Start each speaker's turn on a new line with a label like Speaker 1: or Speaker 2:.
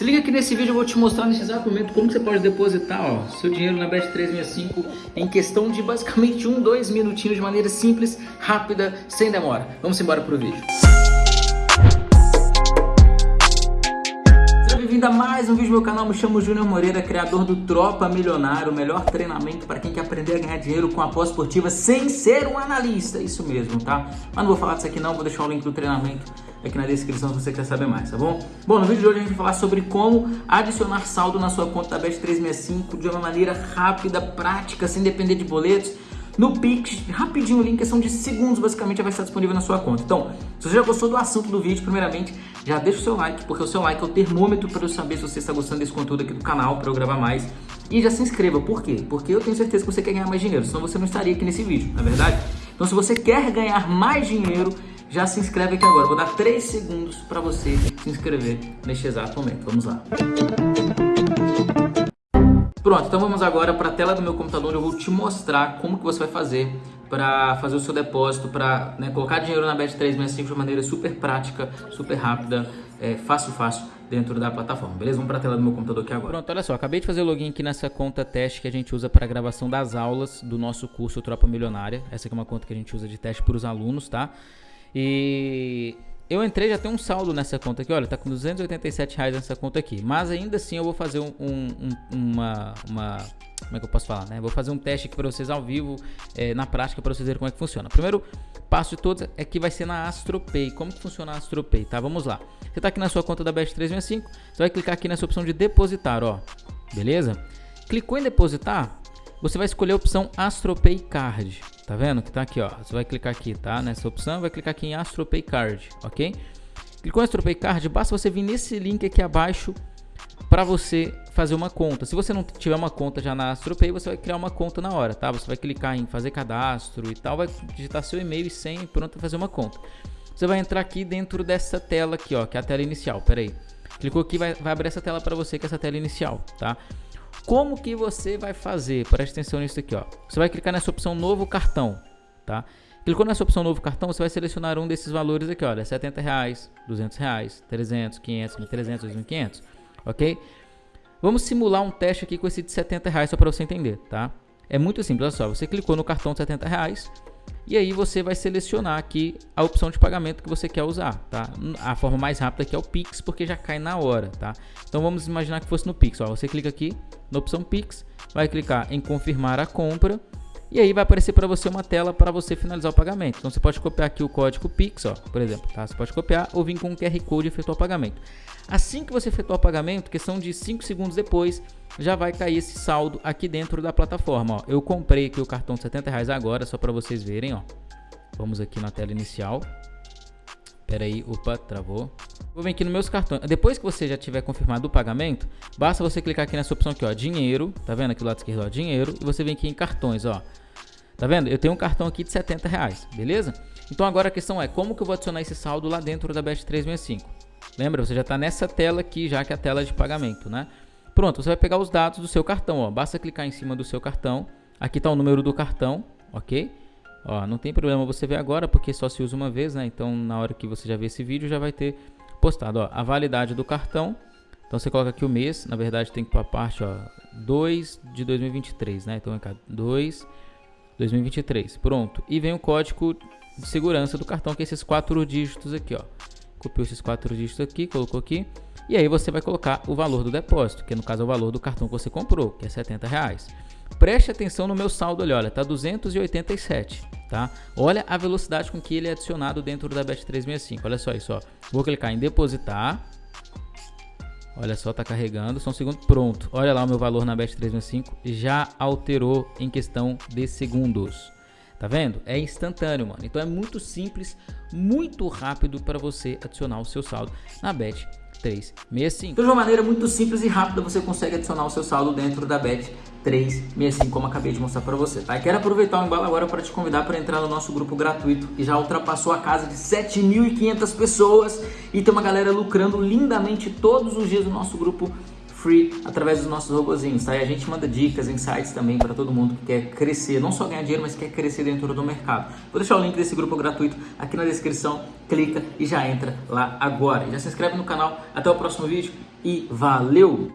Speaker 1: Se liga que nesse vídeo eu vou te mostrar nesse exato momento como você pode depositar ó, seu dinheiro na Bet365 em questão de basicamente um, dois minutinhos de maneira simples, rápida, sem demora. Vamos embora pro vídeo. Bem-vindo a mais um vídeo do meu canal, me chamo Júnior Moreira, criador do Tropa Milionário, o melhor treinamento para quem quer aprender a ganhar dinheiro com a pós-esportiva sem ser um analista, isso mesmo, tá? Mas não vou falar disso aqui não, vou deixar o link do treinamento aqui na descrição se você quer saber mais, tá bom? Bom, no vídeo de hoje a gente vai falar sobre como adicionar saldo na sua conta da Bet365 de uma maneira rápida, prática, sem depender de boletos. No Pix, rapidinho o link, questão de segundos, basicamente já vai estar disponível na sua conta. Então, se você já gostou do assunto do vídeo, primeiramente, já deixa o seu like, porque o seu like é o termômetro para eu saber se você está gostando desse conteúdo aqui do canal, para eu gravar mais. E já se inscreva, por quê? Porque eu tenho certeza que você quer ganhar mais dinheiro, senão você não estaria aqui nesse vídeo, não é verdade? Então, se você quer ganhar mais dinheiro, já se inscreve aqui agora. Vou dar 3 segundos para você se inscrever neste exato momento. Vamos lá. Pronto, então vamos agora para a tela do meu computador. Eu vou te mostrar como que você vai fazer para fazer o seu depósito, para né, colocar dinheiro na Bet365 de maneira super prática, super rápida, é, fácil, fácil dentro da plataforma, beleza? Vamos para a tela do meu computador aqui agora. Pronto, olha só, acabei de fazer o login aqui nessa conta teste que a gente usa para gravação das aulas do nosso curso Tropa Milionária. Essa aqui é uma conta que a gente usa de teste para os alunos, tá? E eu entrei, já tem um saldo nessa conta aqui, olha, tá com 287 reais nessa conta aqui. Mas ainda assim eu vou fazer um, um, uma, uma, como é que eu posso falar, né? Vou fazer um teste aqui para vocês ao vivo, é, na prática, para vocês verem como é que funciona. Primeiro passo de todos é que vai ser na AstroPay. Como que funciona a AstroPay, tá? Vamos lá. Você tá aqui na sua conta da Bet365, você vai clicar aqui nessa opção de depositar, ó. Beleza? Clicou em depositar, você vai escolher a opção AstroPay Card. Tá vendo que tá aqui, ó. Você vai clicar aqui, tá? Nessa opção, vai clicar aqui em AstroPay Card, ok? Clicou em AstroPay Card, basta você vir nesse link aqui abaixo para você fazer uma conta. Se você não tiver uma conta já na AstroPay, você vai criar uma conta na hora, tá? Você vai clicar em fazer cadastro e tal, vai digitar seu e-mail e senha e pronto fazer uma conta. Você vai entrar aqui dentro dessa tela aqui, ó, que é a tela inicial. Pera aí. Clicou aqui, vai, vai abrir essa tela para você, que é essa tela inicial, tá? Como que você vai fazer? Preste atenção nisso aqui, ó. Você vai clicar nessa opção novo cartão, tá? Clicou nessa opção novo cartão, você vai selecionar um desses valores aqui, olha, 70 reais, 200 reais, 300, 500, 1.300, 2.500, ok? Vamos simular um teste aqui com esse de 70 reais só para você entender, tá? É muito simples, olha só, você clicou no cartão de 70 reais, e aí você vai selecionar aqui a opção de pagamento que você quer usar, tá? A forma mais rápida aqui é o Pix, porque já cai na hora, tá? Então vamos imaginar que fosse no Pix, ó. Você clica aqui na opção Pix, vai clicar em confirmar a compra e aí vai aparecer para você uma tela para você finalizar o pagamento. Então você pode copiar aqui o código Pix, ó, por exemplo, tá? Você pode copiar ou vir com o QR Code e efetuar o pagamento. Assim que você efetuar o pagamento, questão de 5 segundos depois, já vai cair esse saldo aqui dentro da plataforma. Ó. Eu comprei aqui o cartão de 70 reais agora, só para vocês verem. Ó. Vamos aqui na tela inicial. Espera aí, opa, travou. Vou vir aqui nos meus cartões. Depois que você já tiver confirmado o pagamento, basta você clicar aqui nessa opção aqui, ó, dinheiro. Tá vendo aqui do lado esquerdo, ó, dinheiro. E você vem aqui em cartões, ó. Tá vendo? Eu tenho um cartão aqui de 70 reais, beleza? Então agora a questão é, como que eu vou adicionar esse saldo lá dentro da Best 365? Lembra, você já está nessa tela aqui, já que é a tela de pagamento, né? Pronto, você vai pegar os dados do seu cartão, ó. Basta clicar em cima do seu cartão. Aqui está o número do cartão, ok? Ó, não tem problema você ver agora, porque só se usa uma vez, né? Então, na hora que você já ver esse vídeo, já vai ter postado, ó, a validade do cartão. Então, você coloca aqui o mês, na verdade tem que para a parte, ó, 2 de 2023, né? Então, é 2 2023. Pronto. E vem o código de segurança do cartão, que é esses quatro dígitos aqui, ó. Copiou esses quatro dígitos aqui, colocou aqui. E aí você vai colocar o valor do depósito, que no caso é o valor do cartão que você comprou, que é 70 reais. Preste atenção no meu saldo ali, olha, tá 287, tá? Olha a velocidade com que ele é adicionado dentro da Bet365. Olha só isso, ó. Vou clicar em depositar. Olha só, tá carregando, só um segundo, pronto. Olha lá o meu valor na Bet365, já alterou em questão de segundos. Tá vendo? É instantâneo, mano. Então é muito simples, muito rápido para você adicionar o seu saldo na Bet 365. Então, de uma maneira muito simples e rápida, você consegue adicionar o seu saldo dentro da Bet 365, como acabei de mostrar para você, tá? Quero aproveitar o embalo agora para te convidar para entrar no nosso grupo gratuito, que já ultrapassou a casa de 7.500 pessoas e tem uma galera lucrando lindamente todos os dias no nosso grupo free através dos nossos robozinhos, tá? E a gente manda dicas, insights também para todo mundo que quer crescer, não só ganhar dinheiro, mas quer crescer dentro do mercado. Vou deixar o link desse grupo gratuito aqui na descrição, clica e já entra lá agora. Já se inscreve no canal. Até o próximo vídeo e valeu!